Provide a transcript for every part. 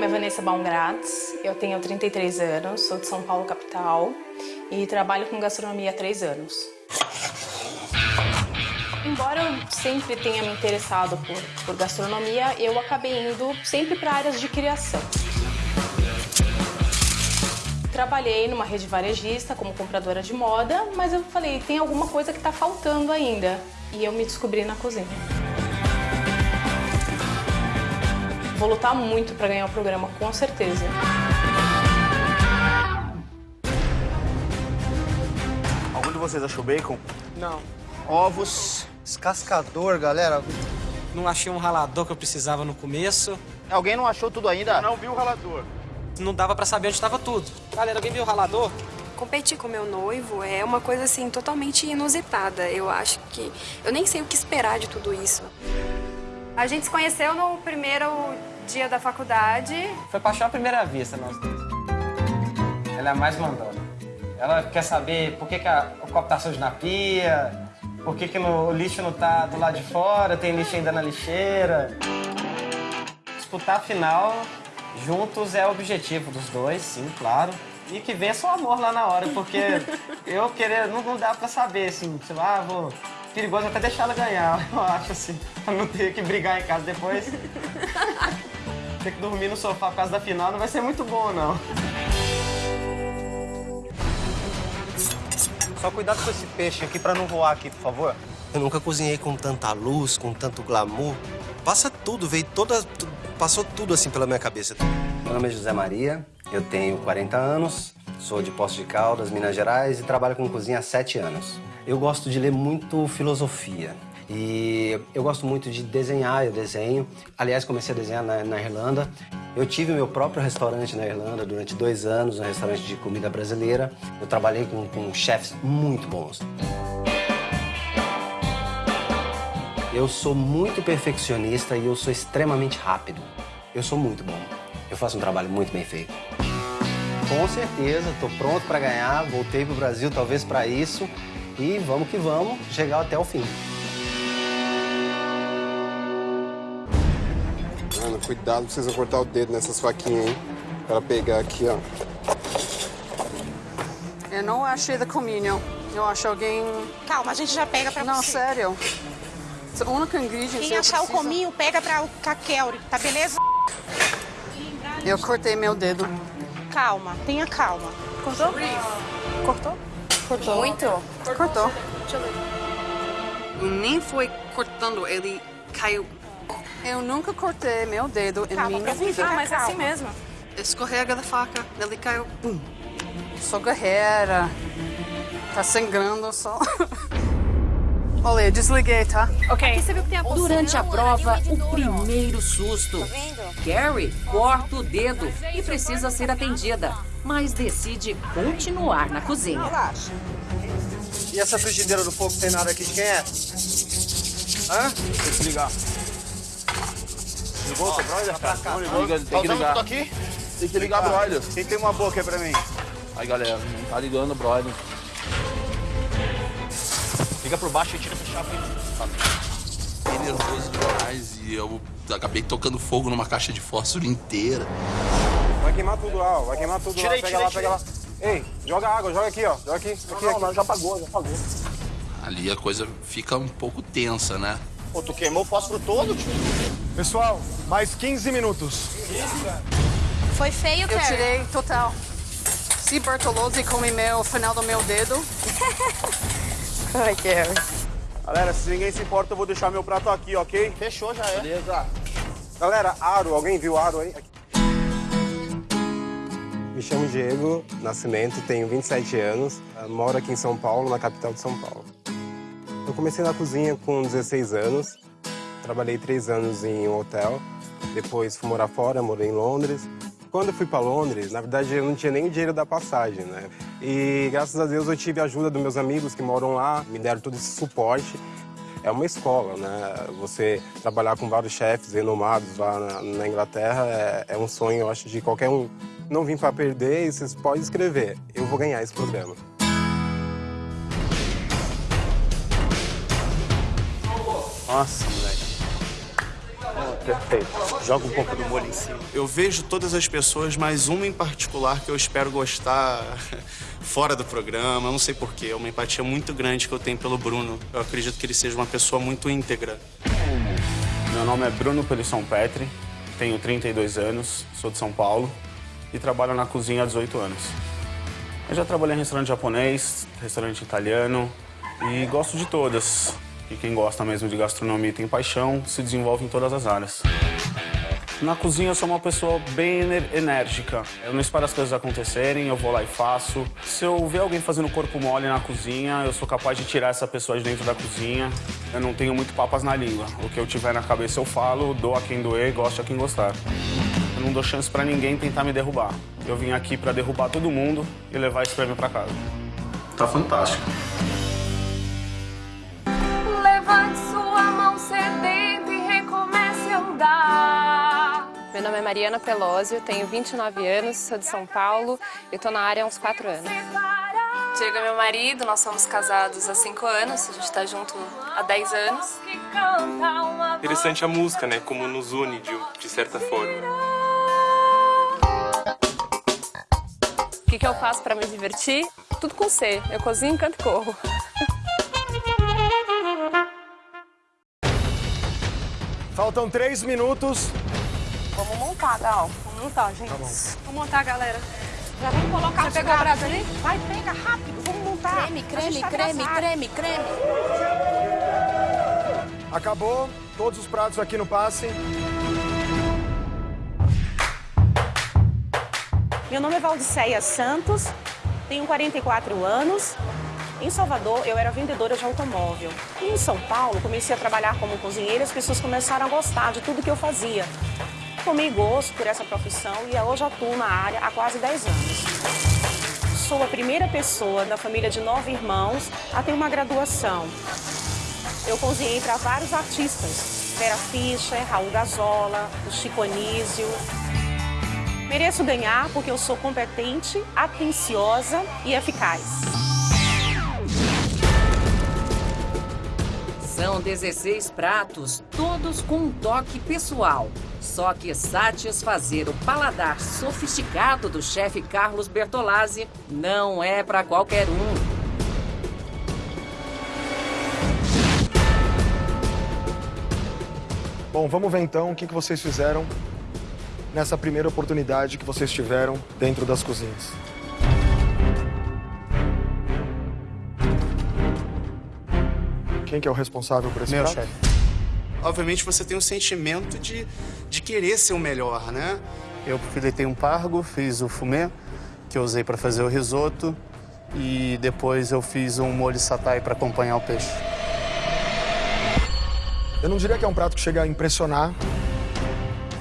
nome é Vanessa Baumgratz, eu tenho 33 anos, sou de São Paulo, capital, e trabalho com gastronomia há três anos. Embora eu sempre tenha me interessado por, por gastronomia, eu acabei indo sempre para áreas de criação. Trabalhei numa rede varejista como compradora de moda, mas eu falei, tem alguma coisa que está faltando ainda. E eu me descobri na cozinha. Vou lutar muito para ganhar o programa, com certeza. Algum de vocês achou bacon? Não. Ovos. Descascador, galera. Não achei um ralador que eu precisava no começo. Alguém não achou tudo ainda? Não viu o ralador. Não dava pra saber onde estava tudo. Galera, alguém viu o ralador? Competir com meu noivo é uma coisa assim totalmente inusitada. Eu acho que eu nem sei o que esperar de tudo isso. A gente se conheceu no primeiro dia da faculdade. Foi paixão à primeira vista, nós dois. Ela é a mais mandona. Ela quer saber por que, que a, o copo tá sujo na pia, por que, que no, o lixo não tá do lado de fora, tem lixo ainda na lixeira. Disputar a final juntos é o objetivo dos dois, sim, claro. E que vença o amor lá na hora, porque eu querer, não, não dá pra saber, assim, sei lá, ah, vou perigoso até deixar ela ganhar, eu acho, assim, pra não ter que brigar em casa depois. ter que dormir no sofá por causa da final não vai ser muito bom, não. Só cuidado com esse peixe aqui pra não voar aqui, por favor. Eu nunca cozinhei com tanta luz, com tanto glamour. Passa tudo, veio toda... Passou tudo assim pela minha cabeça. Meu nome é José Maria, eu tenho 40 anos, sou de Poços de Caldas, Minas Gerais e trabalho com cozinha há 7 anos. Eu gosto de ler muito filosofia. E eu gosto muito de desenhar, eu desenho. Aliás, comecei a desenhar na, na, Irlanda. Eu tive meu próprio restaurante na Irlanda durante dois anos, um restaurante de comida brasileira. Eu trabalhei com, com chefs muito bons. Eu sou muito perfeccionista e eu sou extremamente rápido. Eu sou muito bom. Eu faço um trabalho muito bem feito. Com certeza, estou pronto para ganhar. Voltei para o Brasil talvez para isso. E vamos que vamos, chegar até o fim. Cuidado, precisa cortar o dedo nessas faquinhas, hein? Para pegar aqui, ó. Eu não achei da comunhão. Eu acho alguém... Calma, a gente já pega pra não, você. Não, sério. O único ingrediente Quem achar preciso... o cominho, pega pra o Kakeuri, tá beleza? Eu cortei meu dedo. Calma, tenha calma. Cortou? Cortou? Cortou. Muito? Cortou. Deixa eu ver. E nem foi cortando, ele caiu. Eu nunca cortei meu dedo Calma, em minha pra vida. ficar, mas é assim mesmo. Escorrega da faca, ele caiu. Pum. Sou guerreira. Tá sangrando só. Olha, eu desliguei, tá? Ok. A Durante a prova, o primeiro susto. Carrie corta o dedo e precisa ser atendida, mas decide continuar na cozinha. Relaxa. E essa frigideira do fogo tem nada aqui de quem é? Hã? Tem que ligar. Ligou o seu brother, cara? Não ligou? Liga, tem que Tá ligar. tudo aqui? Tem que ligar, brother. Quem tem uma boca aí pra mim? Aí, galera, não tá ligando, brother. Liga por baixo e tira essa chave. Fiquei nervoso demais e eu acabei tocando fogo numa caixa de fósforo inteira. Vai queimar tudo lá, ó. Vai queimar tudo Tirei, lá. Pega tirei, lá, pega lá. Ei, joga água, joga aqui, ó. Joga aqui. aqui, Não, aqui. não, já apagou, já apagou. Ali a coisa fica um pouco tensa, né? Pô, tu queimou o fósforo todo, tio? Pessoal, mais 15 minutos. Foi feio, Eu Carrie? tirei total. Se Bertolozzi come meu final do meu dedo. Ai, Carrie. Galera, se ninguém se importa, eu vou deixar meu prato aqui, ok? Fechou, já é. Beleza. Galera, aro, alguém viu aro aí? Me chamo Diego Nascimento, tenho 27 anos, eh, moro aqui em São Paulo, na capital de São Paulo. Eu comecei na cozinha com 16 anos, trabalhei três anos em um hotel, depois fui morar fora, morei em Londres. Quando eu fui para Londres, na verdade eu não tinha nem o dinheiro da passagem, né? E graças a Deus eu tive a ajuda dos meus amigos que moram lá, me deram todo esse suporte. É uma escola, né? Você trabalhar com vários chefes renomados lá na, na Inglaterra é, é um sonho, eu acho, de qualquer um. Não vim para perder e vocês podem escrever. Eu vou ganhar esse programa. Nossa, moleque. Perfeito. Joga um pouco do molho em cima. Eu vejo todas as pessoas, mas uma em particular que eu espero gostar fora do programa. Eu não sei porquê. É uma empatia muito grande que eu tenho pelo Bruno. Eu acredito que ele seja uma pessoa muito íntegra. Meu nome é Bruno Pelisson Petri, tenho 32 anos, sou de São Paulo e trabalho na cozinha há 18 anos. Eu já trabalhei em restaurante japonês, restaurante italiano e gosto de todas. E quem gosta mesmo de gastronomia e tem paixão, se desenvolve em todas as áreas. Na cozinha eu sou uma pessoa bem enérgica. Eu não espero as coisas acontecerem, eu vou lá e faço. Se eu ver alguém fazendo corpo mole na cozinha, eu sou capaz de tirar essa pessoa de dentro da cozinha. Eu não tenho muito papas na língua. O que eu tiver na cabeça eu falo, dou a quem doer, gosto a quem gostar. Eu não dou chance pra ninguém tentar me derrubar. Eu vim aqui pra derrubar todo mundo e levar esse prêmio pra casa. Tá fantástico. Levante sua mão sedenta e recomece a andar. Meu nome é Mariana Pelósio, tenho 29 anos, sou de São Paulo e tô na área há uns 4 anos. Diego é meu marido, nós somos casados há 5 anos, a gente tá junto há 10 anos. Interessante a música, né? Como nos une de, de certa forma. O que, que eu faço pra me divertir? Tudo com C, eu cozinho, canto e corro. Faltam três minutos. Vamos montar, Gal. Vamos montar, gente. Vamos montar, galera. Já vamos colocar os pegou o prato ali? Vai, pega rápido. Vamos montar. Creme, creme, tá creme, atrasado. creme, creme. Acabou. Todos os pratos aqui no passe. Meu nome é Valdiceia Santos, tenho 44 anos. Em Salvador, eu era vendedora de automóvel. E em São Paulo, comecei a trabalhar como cozinheira as pessoas começaram a gostar de tudo que eu fazia. Tomei gosto por essa profissão e hoje atuo na área há quase 10 anos. Sou a primeira pessoa da família de nove irmãos a ter uma graduação. Eu cozinhei para vários artistas, Vera Fischer, Raul Gazola, o Chico Anísio, Mereço ganhar porque eu sou competente, atenciosa e eficaz. São 16 pratos, todos com um toque pessoal. Só que satisfazer o paladar sofisticado do chefe Carlos Bertolazzi não é para qualquer um. Bom, vamos ver então o que que vocês fizeram nessa primeira oportunidade que vocês tiveram dentro das cozinhas. Quem que é o responsável por esse Meu prato? chefe. Obviamente você tem um sentimento de, de querer ser o melhor, né? Eu filetei um pargo, fiz o fumê, que eu usei para fazer o risoto, e depois eu fiz um molho satay para acompanhar o peixe. Eu não diria que é um prato que chega a impressionar,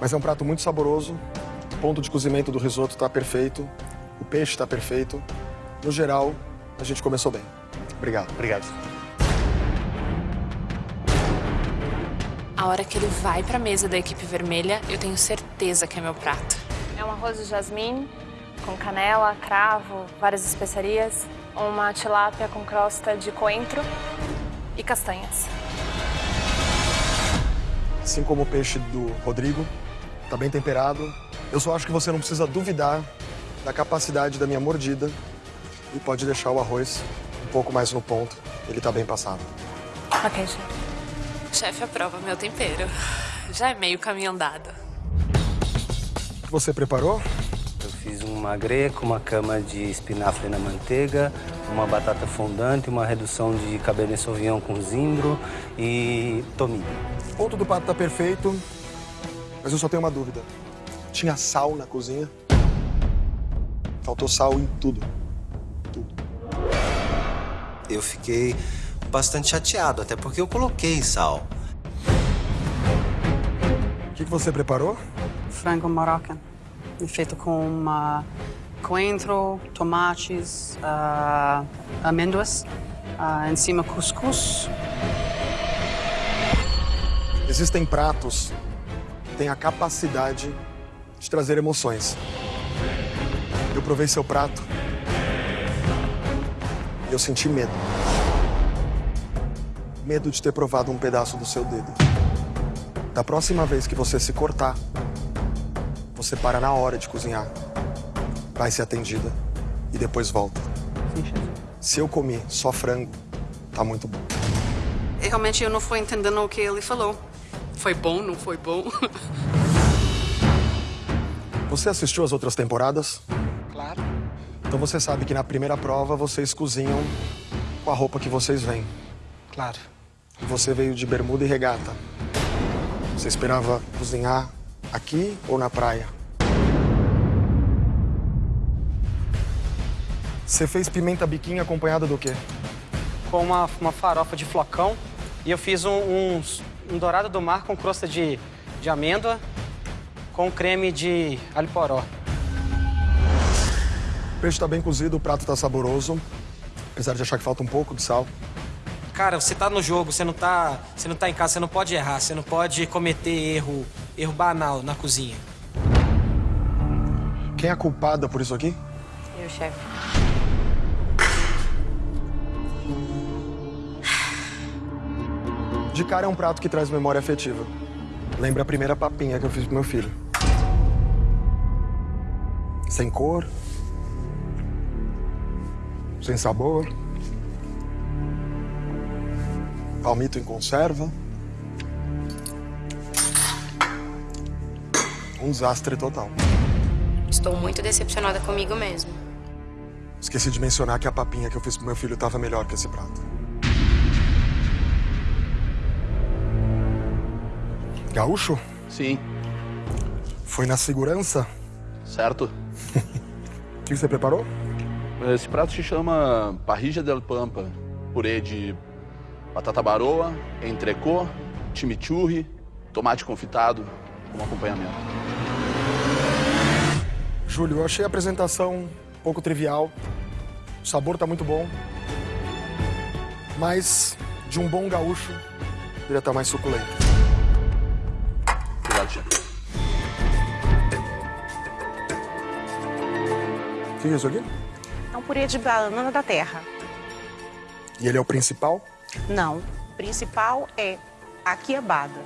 mas é um prato muito saboroso. O ponto de cozimento do risoto está perfeito, o peixe está perfeito. No geral, a gente começou bem. Obrigado. Obrigado. A hora que ele vai pra mesa da equipe vermelha, eu tenho certeza que é meu prato. É um arroz de jasmim com canela, cravo, várias especiarias, uma tilápia com crosta de coentro e castanhas. Assim como o peixe do Rodrigo, tá bem temperado. Eu só acho que você não precisa duvidar da capacidade da minha mordida e pode deixar o arroz um pouco mais no ponto. Ele tá bem passado. Ok, chefe. Chefe aprova meu tempero. Já é meio caminho andado. Você preparou? Eu fiz um magre com uma cama de espinafre na manteiga, uma batata fondante, uma redução de cabernet sauvignon com zimbro e tomilho. O ponto do pato tá perfeito, mas eu só tenho uma dúvida. Tinha sal na cozinha? Faltou sal em tudo. Eu fiquei bastante chateado, até porque eu coloquei sal. O que, que você preparou? Frango Moroccan, feito com uma coentro, tomates, ah, amêndoas, ah, em cima cuscuz. Existem pratos que têm a capacidade de trazer emoções. Eu provei seu prato e eu senti medo. Medo de ter provado um pedaço do seu dedo. Da próxima vez que você se cortar, você para na hora de cozinhar. Vai ser atendida e depois volta. Sim, chefe. Se eu comi só frango, tá muito bom. Realmente eu não fui entendendo o que ele falou. Foi bom, não foi bom? Você assistiu as outras temporadas? Claro. Então você sabe que na primeira prova vocês cozinham com a roupa que vocês vêm. Claro. E você veio de bermuda e regata. Você esperava cozinhar aqui ou na praia? Você fez pimenta biquinho acompanhada do quê? Com uma, uma farofa de flocão. E eu fiz um, um, um dourado do mar com crosta de, de amêndoa com creme de alho poró. O peixe tá bem cozido, o prato tá saboroso. Apesar de achar que falta um pouco de sal. Cara, você tá no jogo, você não tá, você não tá em casa, você não pode errar, você não pode cometer erro, erro banal na cozinha. Quem é a culpada por isso aqui? Eu, chefe. De cara é um prato que traz memória afetiva. Lembra a primeira papinha que eu fiz pro meu filho. Sem cor. Sem sabor. Palmito em conserva. Um desastre total. Estou muito decepcionada comigo mesmo. Esqueci de mencionar que a papinha que eu fiz pro meu filho estava melhor que esse prato. Gaúcho? Sim. Foi na segurança? Certo. O que você preparou? Esse prato se chama parrilla del pampa. Purê de batata baroa, entrecô, chimichurri, tomate confitado como acompanhamento. Júlio, eu achei a apresentação um pouco trivial. O sabor tá muito bom. Mas de um bom gaúcho, poderia estar mais suculento. Obrigado, chefe. O que é isso aqui? É um purê de banana da terra. E ele é o principal? Não. O principal é a quiabada.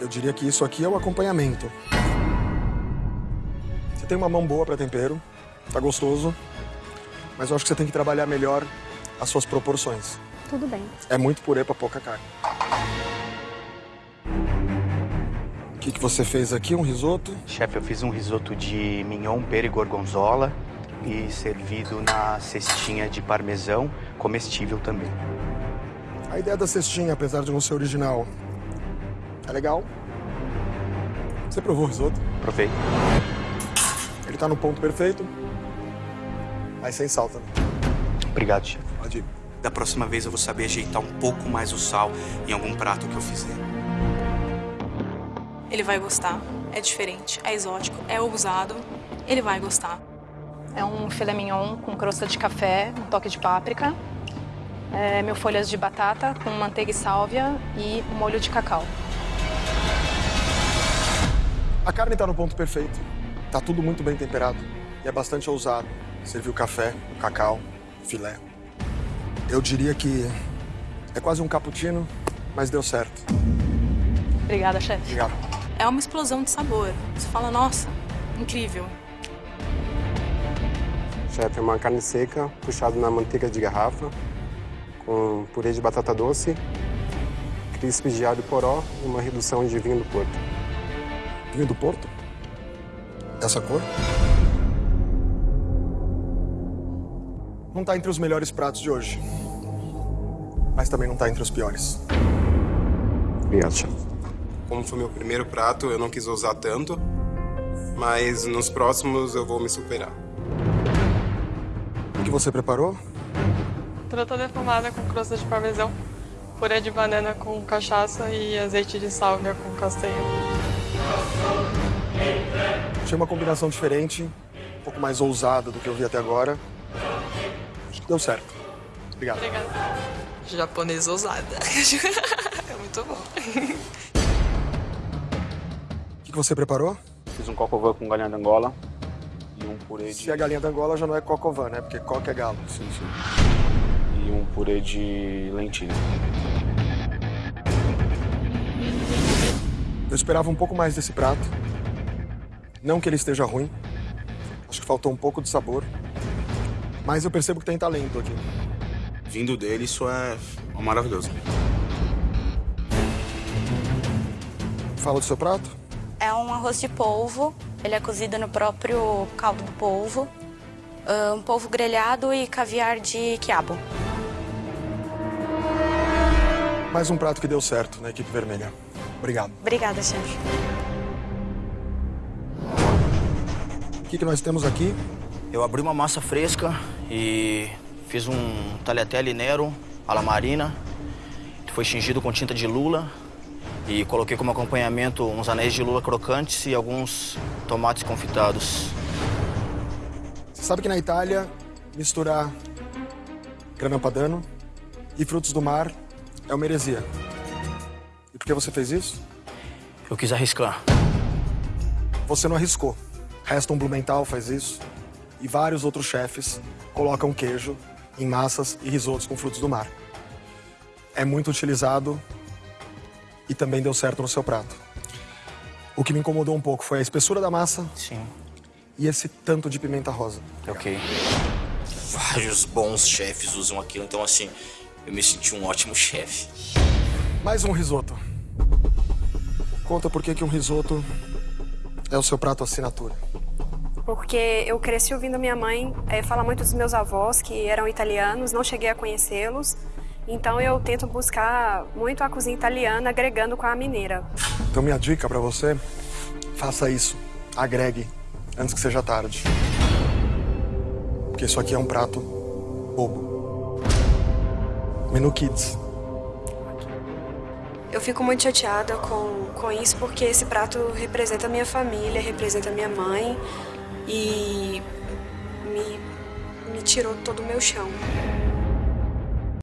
Eu diria que isso aqui é o acompanhamento. Você tem uma mão boa para tempero, tá gostoso, mas eu acho que você tem que trabalhar melhor as suas proporções. Tudo bem. É muito purê para pouca carne. O que, que você fez aqui? Um risoto? Chefe, eu fiz um risoto de mignon, pera e gorgonzola e servido na cestinha de parmesão, comestível também. A ideia da cestinha, apesar de não ser original, é legal. Você provou o risoto? Provei. Ele tá no ponto perfeito, mas sem sal também. Obrigado, chefe. Pode ir. Da próxima vez eu vou saber ajeitar um pouco mais o sal em algum prato que eu fizer. Ele vai gostar. É diferente, é exótico, é ousado. Ele vai gostar. É um filé mignon com crosta de café, um toque de páprica. É, mil folhas de batata com manteiga e sálvia e um molho de cacau. A carne tá no ponto perfeito. Tá tudo muito bem temperado. E é bastante ousado. Serviu café, cacau, filé. Eu diria que é quase um cappuccino, mas deu certo. Obrigada, chefe. Obrigado. É uma explosão de sabor. Você fala, nossa, incrível. Chefe, é uma carne seca, puxada na manteiga de garrafa, com purê de batata doce, crisps de alho poró e uma redução de vinho do Porto. Vinho do Porto? Dessa cor? Não tá entre os melhores pratos de hoje. Mas também não tá entre os piores. Obrigado, chefe. Como foi meu primeiro prato, eu não quis usar tanto, mas nos próximos eu vou me superar. O que você preparou? Trota defumada com crosta de parmesão, purê de banana com cachaça e azeite de sálvia com castanha. Achei uma combinação diferente, um pouco mais ousada do que eu vi até agora. Acho que deu certo. Obrigado. Obrigada. Japonês ousada. é muito bom. O que você preparou? Fiz um cocovan com galinha de Angola e um purê de... Se a galinha da Angola já não é cocovan, né? Porque coque é galo. Sim, sim. Purê de lentilha. Eu esperava um pouco mais desse prato. Não que ele esteja ruim. Acho que faltou um pouco de sabor. Mas eu percebo que tem talento aqui. Vindo dele, isso é maravilhoso. Fala do seu prato? É um arroz de polvo. Ele é cozido no próprio caldo do polvo. Ah, Um polvo grelhado e caviar de quiabo. Mais um prato que deu certo na equipe vermelha. Obrigado. Obrigada, chefe. O que, que nós temos aqui? Eu abri uma massa fresca e fiz um tagliatelle nero alla marina, que foi tingido com tinta de lula e coloquei como acompanhamento uns anéis de lula crocantes e alguns tomates confitados. Você sabe que na Itália, misturar grana padano e frutos do mar é uma heresia. E por que você fez isso? Eu quis arriscar. Você não arriscou. Reston Blumenthal faz isso. E vários outros chefes colocam queijo em massas e risotos com frutos do mar. É muito utilizado e também deu certo no seu prato. O que me incomodou um pouco foi a espessura da massa. Sim. E esse tanto de pimenta rosa. Ok. Vários bons chefes usam aquilo, então assim, eu me senti um ótimo chefe. Mais um risoto. Conta por que que um risoto é o seu prato assinatura. Porque eu cresci ouvindo minha mãe eh, falar muito dos meus avós, que eram italianos, não cheguei a conhecê-los. Então eu tento buscar muito a cozinha italiana, agregando com a mineira. Então minha dica pra você, faça isso. Agregue antes que seja tarde. Porque isso aqui é um prato bobo. Menu Kids. Eu fico muito chateada com, com isso porque esse prato representa a minha família, representa a minha mãe e me, me tirou todo o meu chão.